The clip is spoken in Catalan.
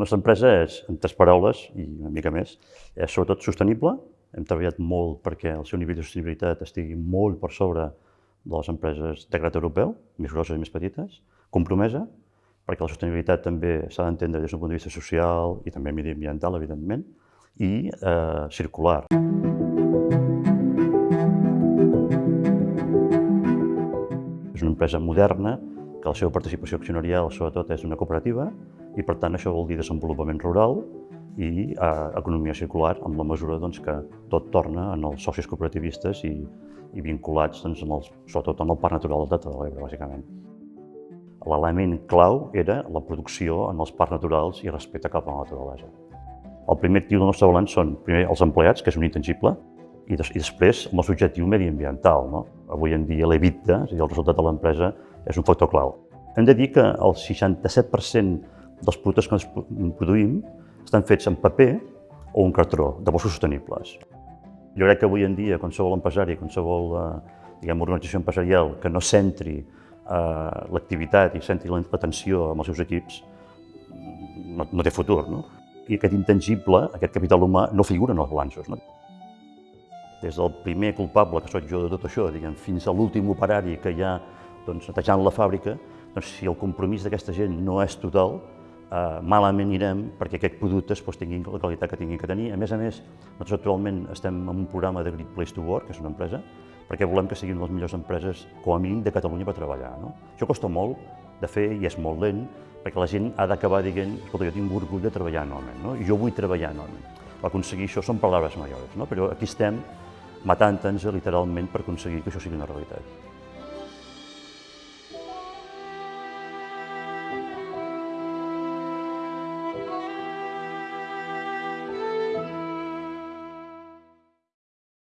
La nostra empresa és, en tres paraules i una mica més, és sobretot sostenible. Hem treballat molt perquè el seu nivell de sostenibilitat estigui molt per sobre de les empreses de grat europeu, més grosses i més petites. Compromesa, perquè la sostenibilitat també s'ha d'entendre des d'un punt de vista social i també mediambiental, evidentment, i eh, circular. És una empresa moderna, que la seva participació accionarial sobretot és una cooperativa i per tant això vol dir desenvolupament rural i eh, economia circular amb la mesura doncs, que tot torna en els socis cooperativistes i, i vinculats doncs, en els, sobretot en el parc natural del Delta de l'Ebre, bàsicament. L'element clau era la producció en els parcs naturals i respecte cap a la naturalesa. El primer actiu del nostre balanç són primer els empleats, que és un intangible, i, des, i després el nostre objectiu mediambiental. No? Avui en dia l'EBITDA, és a dir, el resultat de l'empresa, és un factor clau. Hem de dir que el 67% dels productes que produïm estan fets en paper o en cartró, de boscos sostenibles. Jo crec que avui en dia qualsevol empresari, qualsevol eh, diguem, organització empresarial que no centri eh, l'activitat i centri l'atenció amb els seus equips no, no té futur. No? I aquest intangible, aquest capital humà, no figura en els balanços. No? Des del primer culpable, que sóc jo de tot això, diguem, fins a l'últim operari que hi ha doncs, netejant la fàbrica, doncs, si el compromís d'aquesta gent no és total, eh, malament anirem perquè aquest producte pues, tingui la qualitat que tingui que tenir. A més a més, nosaltres actualment estem en un programa de Great Place to Work, que és una empresa, perquè volem que siguin les millors empreses, com a mínim, de Catalunya per treballar. No? Això costa molt de fer i és molt lent, perquè la gent ha d'acabar dient, escolta, jo tinc orgull de treballar anualment, no? i jo vull treballar anualment. Per aconseguir això són paraules majors, no? però aquí estem matant-nos literalment per aconseguir que això sigui una realitat.